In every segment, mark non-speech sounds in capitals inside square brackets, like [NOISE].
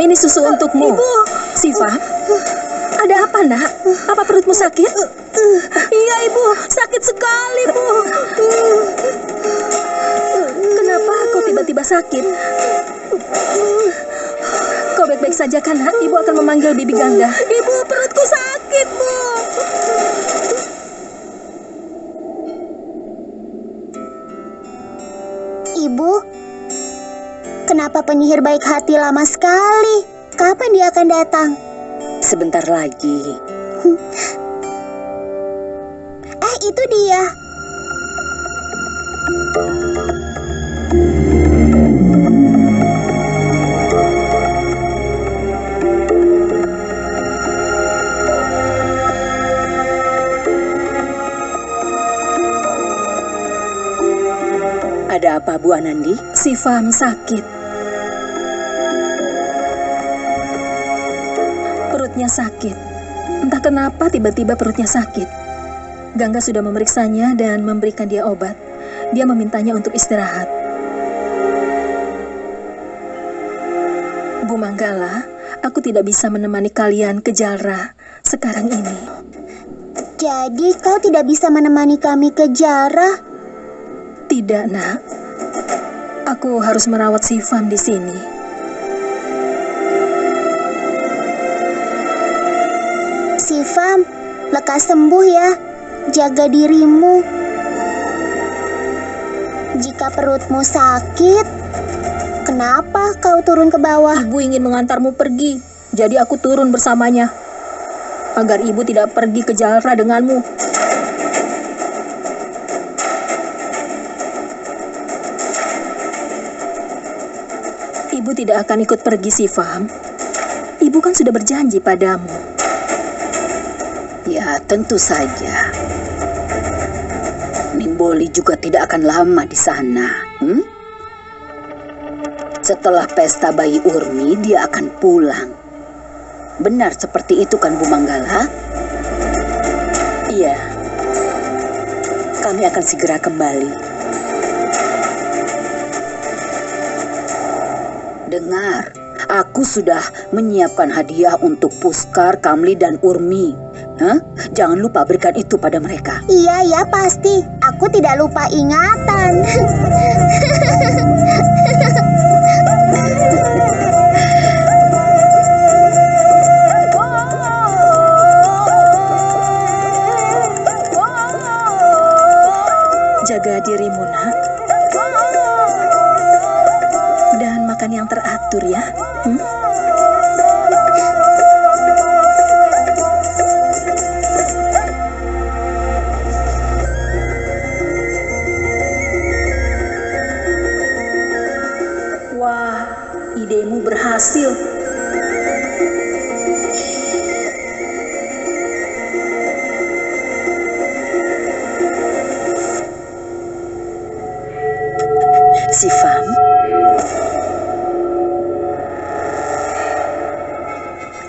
ini susu untukmu. Ibu. Siva, ada apa nak? Apa perutmu sakit? Iya, Ibu. Sakit sekali, Bu. Kenapa kau tiba-tiba sakit? Kau baik-baik saja kan, nak? Ibu akan memanggil Bibi Gangga. Ibu, perutku sakit, Bu. Ibu, kenapa penyihir baik hati lama sekali? Kapan dia akan datang? Sebentar lagi. Eh, itu dia. Ada apa Bu Anandi? Si Fam sakit. Perutnya sakit. Entah kenapa tiba-tiba perutnya sakit. Gangga sudah memeriksanya dan memberikan dia obat. Dia memintanya untuk istirahat. Bu Manggala, aku tidak bisa menemani kalian ke Jalra sekarang ini. Jadi kau tidak bisa menemani kami ke Jarah? Tidak, nak. Aku harus merawat si Fam di sini. Sifam, lekas sembuh ya. Jaga dirimu. Jika perutmu sakit, kenapa kau turun ke bawah? Ibu ingin mengantarmu pergi, jadi aku turun bersamanya. Agar ibu tidak pergi ke Jalra denganmu. Ibu tidak akan ikut pergi sih, Fam. Ibu kan sudah berjanji padamu. Ya, tentu saja. Nimboli juga tidak akan lama di sana. Hmm? Setelah pesta bayi Urmi, dia akan pulang. Benar seperti itu kan Bu Manggala? Iya. Kami akan segera kembali. Dengar, aku sudah menyiapkan hadiah untuk Puskar, Kamli, dan Urmi. Hah? Jangan lupa berikan itu pada mereka. Iya ya pasti. Aku tidak lupa ingatan. Jaga dirimu, nak. Dan makan yang teratur ya. Hmm? Berhasil. Si Fam.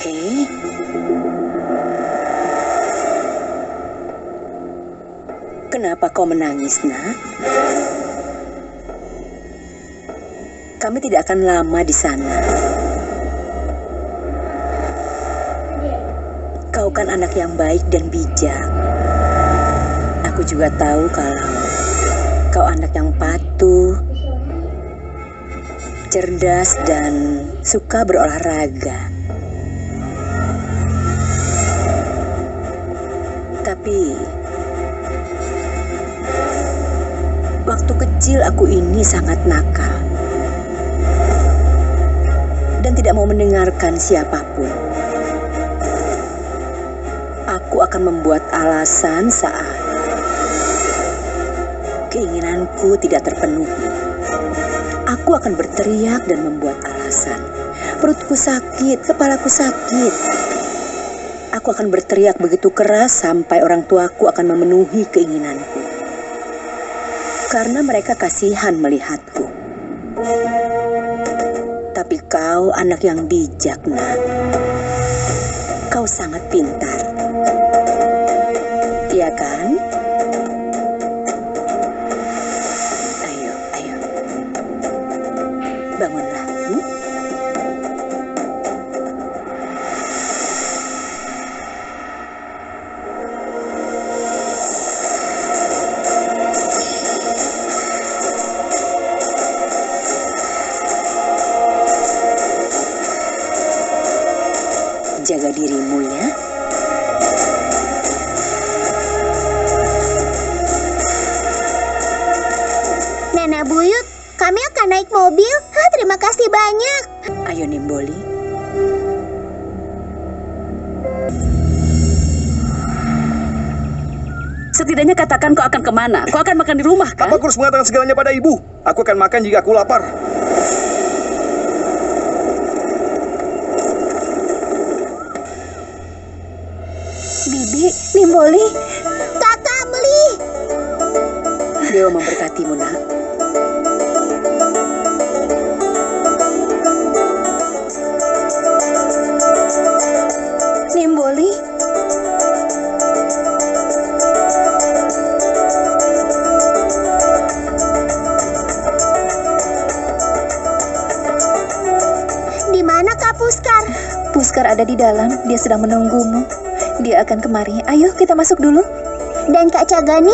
Eh? Kenapa kau menangis, nak? Kami tidak akan lama di sana. Kau kan anak yang baik dan bijak. Aku juga tahu kalau kau anak yang patuh, cerdas dan suka berolahraga. Tapi waktu kecil aku ini sangat nakal tidak mau mendengarkan siapa pun. Aku akan membuat alasan saat keinginanku tidak terpenuhi. Aku akan berteriak dan membuat alasan. Perutku sakit, kepalaku sakit. Aku akan berteriak begitu keras sampai orang tuaku akan memenuhi keinginanku. Karena mereka kasihan melihatku. Kau anak yang bijak, nak. Kau sangat pintar. Buyut, kami akan naik mobil. Hah, terima kasih banyak. Ayo Nimboli. Setidaknya katakan kau akan ke mana. Kau akan makan di rumah kan? Apa aku harus mengatakan segalanya pada ibu? Aku akan makan jika aku lapar. Bibi, Nimboli, Kakak Meli. Dewa memberkatimu nak. Ada di dalam, dia sedang menunggumu. Dia akan kemari. Ayo kita masuk dulu. Dan Kak Cagani?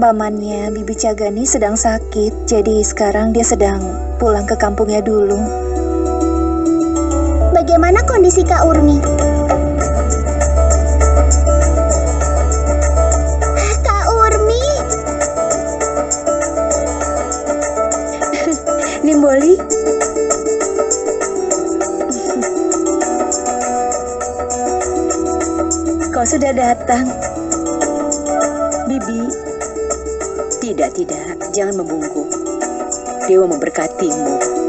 Pamannya Bibi Cagani sedang sakit, jadi sekarang dia sedang pulang ke kampungnya dulu. Bagaimana kondisi Kak Urmi? Kak Urmi, [LAUGHS] Nimboli, kau sudah datang. Bibi. Tidak, tidak. Jangan membungkuk. Dewa memberkatimu.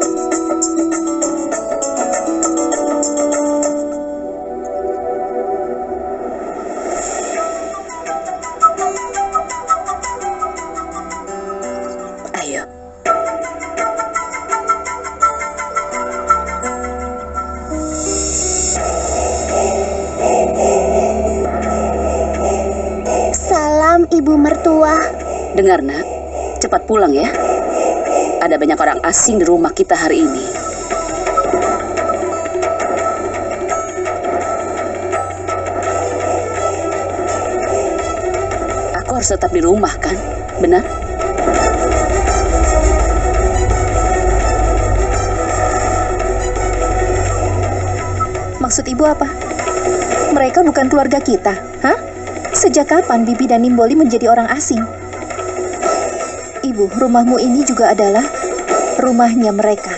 Dengar nak, cepat pulang ya. Ada banyak orang asing di rumah kita hari ini. Aku harus tetap di rumah kan? Benar? Maksud ibu apa? Mereka bukan keluarga kita, hah? Sejak kapan Bibi dan Nimboli menjadi orang asing? Ibu, rumahmu ini juga adalah rumahnya mereka.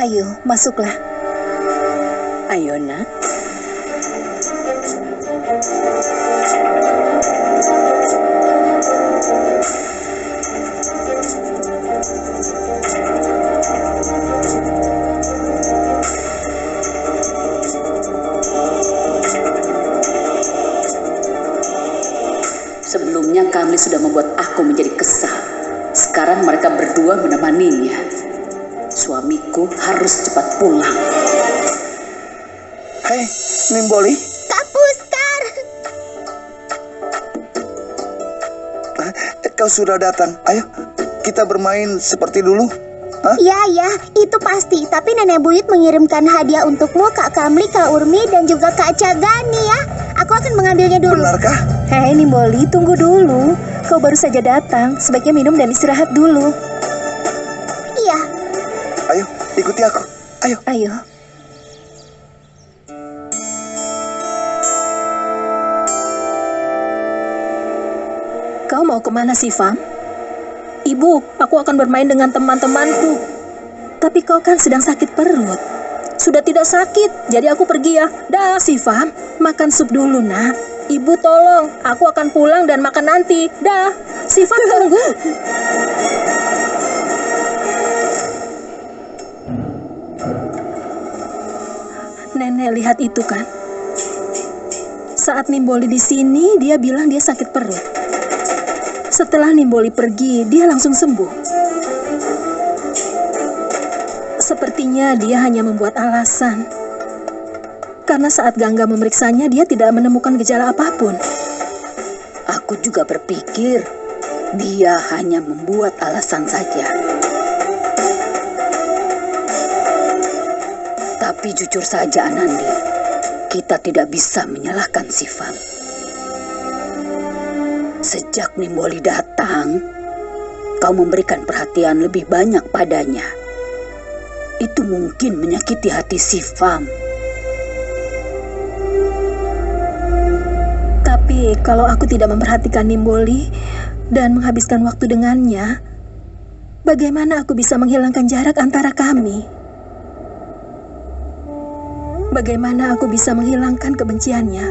Ayo, masuklah. Ayo nak. Sebelumnya kami sudah membuat aku menjadi kesal. Sekarang mereka berdua menemaninya. Suamiku harus cepat pulang. Hei, Nimboli. Kak Puskar. Eh, Kau sudah datang. Ayo, kita bermain seperti dulu. Hah? Ya, ya, itu pasti. Tapi Nenek Buyut mengirimkan hadiah untukmu, Kak Kamli, Kak Urmi, dan juga Kak Cagani ya. Aku akan mengambilnya dulu. Benarkah? Hei Nimboli, tunggu dulu. Kau baru saja datang, sebaiknya minum dan istirahat dulu. Iya, Ayo, ikuti aku. Ayo. Ayo. Kau mau ke mana sih, Fam? Ibu, aku akan bermain dengan teman-temanku. Tapi kau kan sedang sakit perut. Sudah tidak sakit, jadi aku pergi ya. Dah, si Fam. Makan sup dulu, nak. Ibu tolong, aku akan pulang dan makan nanti. Dah, si Fam tunggu. Nenek lihat itu kan? Saat Nimboli di sini, dia bilang dia sakit perut. Setelah Nimboli pergi, dia langsung sembuh. Sepertinya dia hanya membuat alasan. Karena saat Gangga memeriksanya, dia tidak menemukan gejala apa pun. Aku juga berpikir dia hanya membuat alasan saja. Tapi jujur saja Anandi, kita tidak bisa menyalahkan Sifam. Sejak Nimboli datang, kau memberikan perhatian lebih banyak padanya. Itu mungkin menyakiti hati si Fam. Tapi kalau aku tidak memperhatikan Nimboli dan menghabiskan waktu dengannya, bagaimana aku bisa menghilangkan jarak antara kami? Bagaimana aku bisa menghilangkan kebenciannya?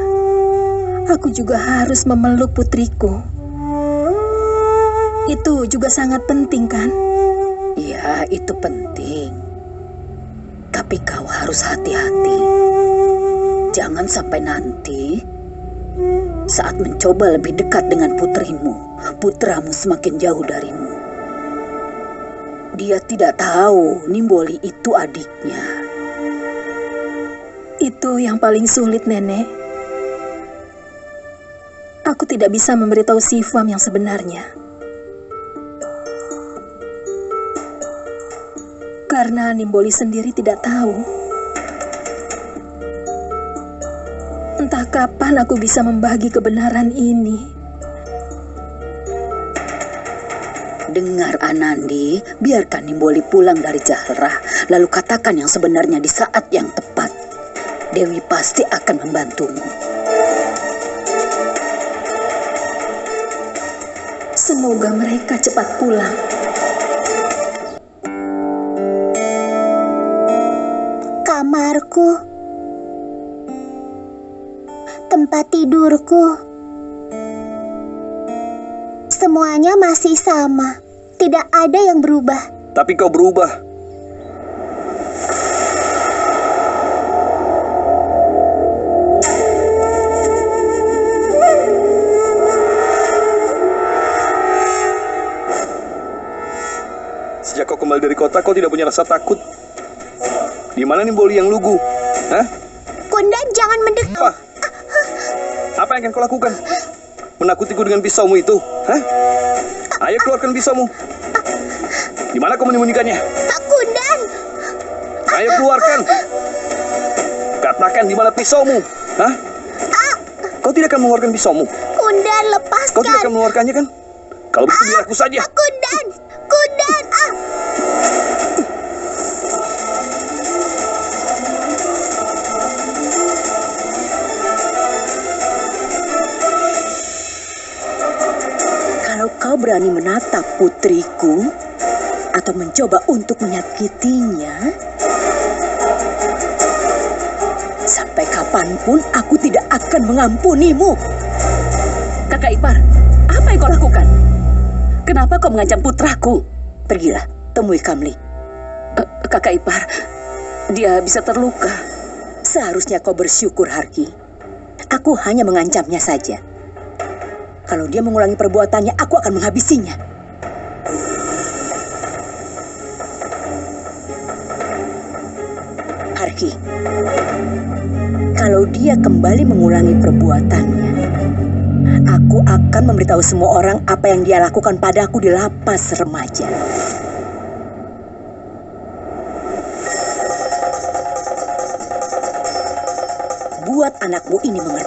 Aku juga harus memeluk putriku. Itu juga sangat penting, kan? Ya, itu penting. Tapi kau harus hati-hati. Jangan sampai nanti saat mencoba lebih dekat dengan putrimu, putramu semakin jauh darimu. Dia tidak tahu Nimboli itu adiknya. Itu yang paling sulit, Nenek. Aku tidak bisa memberitahu Sifam yang sebenarnya. Karena Nimboli sendiri tidak tahu. Entah kapan aku bisa membagi kebenaran ini. Dengar Anandi, biarkan Nimboli pulang dari Jahrah, lalu katakan yang sebenarnya di saat yang tepat. Dewi pasti akan membantumu. Semoga mereka cepat pulang. Kamarku. Tempat tidurku. Semuanya masih sama. Tidak ada yang berubah. Tapi kau berubah. Sejak kau kembali dari kota, kau tidak punya rasa takut. Di mana nih Boli yang lugu? Hah? Kundan jangan mendekat. Apa? Apa yang akan kau lakukan? Menakutiku dengan pisaumu itu? Hah? Ayo keluarkan pisaumu. Di mana kau menyembunyikannya? Kundan, Ayo keluarkan. Katakan di mana pisaumu? Hah? Kau tidak akan mengeluarkan pisaumu. Kundan Kau tidak akan lepaskan. mengeluarkannya kan? Kalau begitu biar aku saja. Kundan, berani menatap putriku atau mencoba untuk menyakitinya, sampai kapan pun aku tidak akan mengampunimu. Kakak Ipar, apa yang kau lakukan? Kenapa kau mengancam putraku? Pergilah, temui Kamli. Kakak Ipar, dia bisa terluka. Seharusnya kau bersyukur, Harki. Aku hanya mengancamnya saja. Kalau dia mengulangi perbuatannya, aku akan menghabisinya. Harki, kalau dia kembali mengulangi perbuatannya, aku akan memberitahu semua orang apa yang dia lakukan padaku di lapas remaja. Buat anakmu ini mengerti.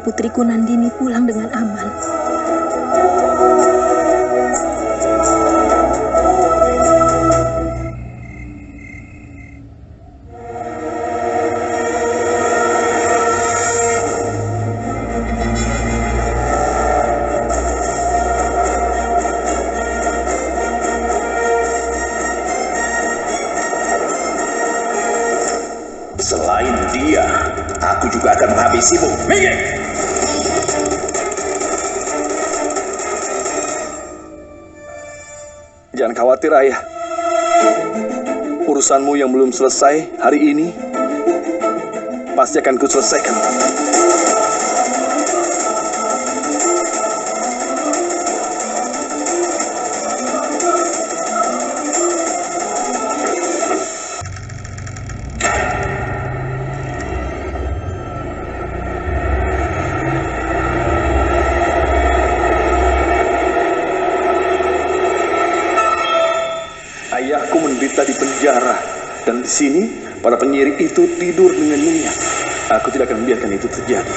Putriku Nandini Khawatir, Ayah. Urusanmu yang belum selesai hari ini pasti akan kuselesaikan. Itu tidur dengan nyenyak. Aku tidak akan membiarkan itu terjadi.